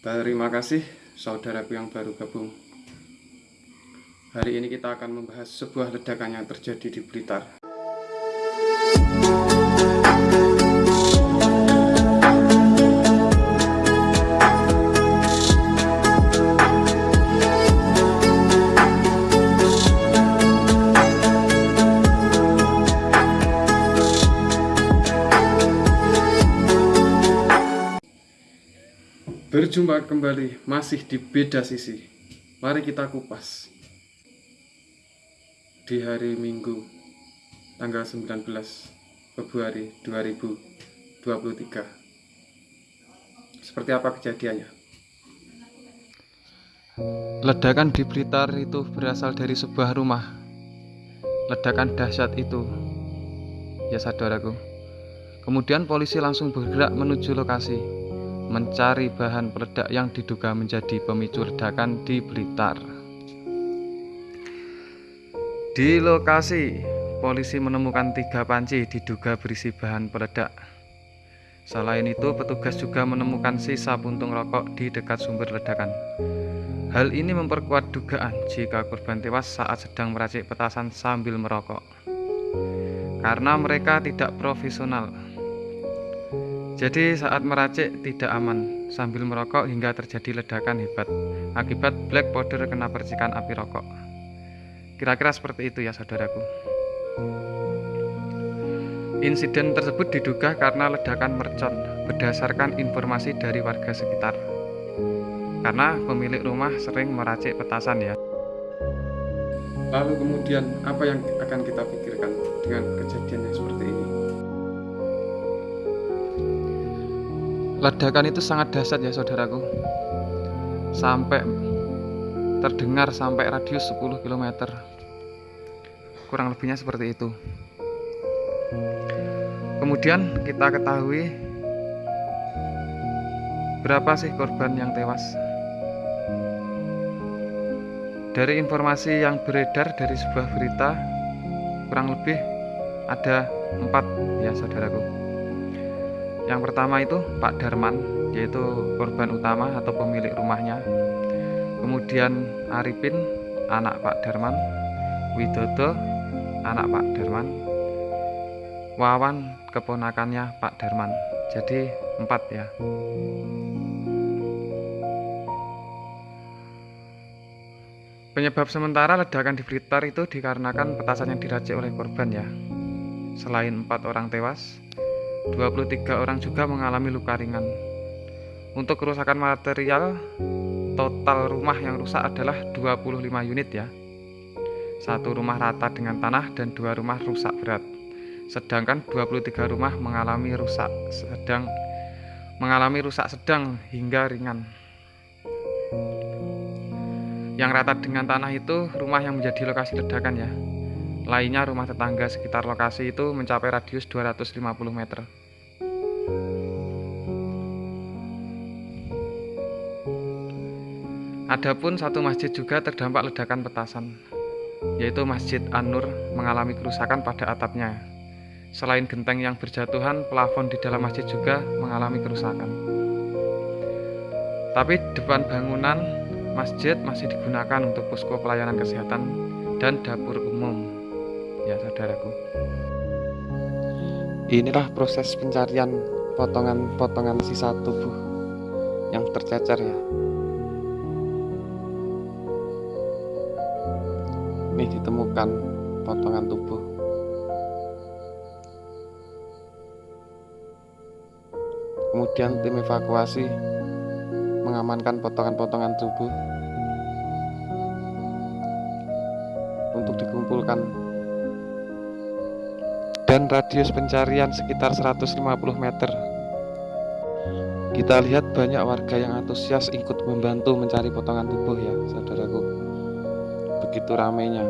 Terima kasih saudaraku yang baru gabung. Hari ini kita akan membahas sebuah ledakan yang terjadi di Blitar. Berjumpa kembali masih di beda sisi. Mari kita kupas. Di hari Minggu tanggal 19 Februari 2023. Seperti apa kejadiannya? Ledakan di Blitar itu berasal dari sebuah rumah. Ledakan dahsyat itu. Ya saudaraku. Kemudian polisi langsung bergerak menuju lokasi mencari bahan peledak yang diduga menjadi pemicu ledakan di Blitar. Di lokasi, polisi menemukan tiga panci diduga berisi bahan peledak. Selain itu, petugas juga menemukan sisa puntung rokok di dekat sumber ledakan. Hal ini memperkuat dugaan jika korban tewas saat sedang meracik petasan sambil merokok. Karena mereka tidak profesional, jadi saat meracik tidak aman sambil merokok hingga terjadi ledakan hebat akibat black powder kena percikan api rokok. Kira-kira seperti itu ya saudaraku. Insiden tersebut diduga karena ledakan mercon berdasarkan informasi dari warga sekitar. Karena pemilik rumah sering meracik petasan ya. Lalu kemudian apa yang akan kita pikirkan dengan kejadian yang seperti ini? Ledakan itu sangat dahsyat ya saudaraku. Sampai terdengar sampai radius 10 km Kurang lebihnya seperti itu. Kemudian kita ketahui Berapa sih korban yang tewas. Dari informasi yang beredar dari sebuah berita Kurang lebih ada empat ya saudaraku yang pertama itu Pak Darman, yaitu korban utama atau pemilik rumahnya. Kemudian Arifin, anak Pak Darman. Widodo, anak Pak Darman. Wawan, keponakannya Pak Darman. Jadi empat ya. Penyebab sementara ledakan di Blitar itu dikarenakan petasan yang diracik oleh korban ya. Selain empat orang tewas, 23 orang juga mengalami luka ringan. Untuk kerusakan material, total rumah yang rusak adalah 25 unit ya. Satu rumah rata dengan tanah dan dua rumah rusak berat. Sedangkan 23 rumah mengalami rusak sedang mengalami rusak sedang hingga ringan. Yang rata dengan tanah itu rumah yang menjadi lokasi ledakan ya. Lainnya rumah tetangga sekitar lokasi itu mencapai radius 250 meter. Adapun satu masjid juga terdampak ledakan petasan, yaitu Masjid An-Nur mengalami kerusakan pada atapnya. Selain genteng yang berjatuhan, plafon di dalam masjid juga mengalami kerusakan. Tapi depan bangunan masjid masih digunakan untuk posko pelayanan kesehatan dan dapur umum ya saudaraku. Inilah proses pencarian potongan-potongan sisa tubuh yang tercecer ya. Ini ditemukan potongan tubuh. Kemudian tim evakuasi mengamankan potongan-potongan tubuh untuk dikumpulkan dan radius pencarian sekitar 150 meter. Kita lihat banyak warga yang antusias ikut membantu mencari potongan tubuh ya, saudaraku. Begitu ramainya.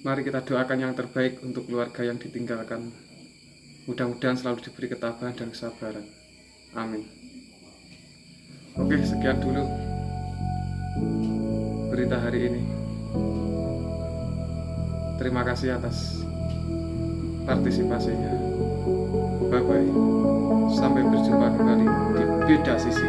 Mari kita doakan yang terbaik untuk keluarga yang ditinggalkan. Mudah-mudahan selalu diberi ketabahan dan kesabaran. Amin. Oke, sekian dulu berita hari ini. Terima kasih atas partisipasinya. Bye bye. Sampai berjumpa kembali di beda sisi.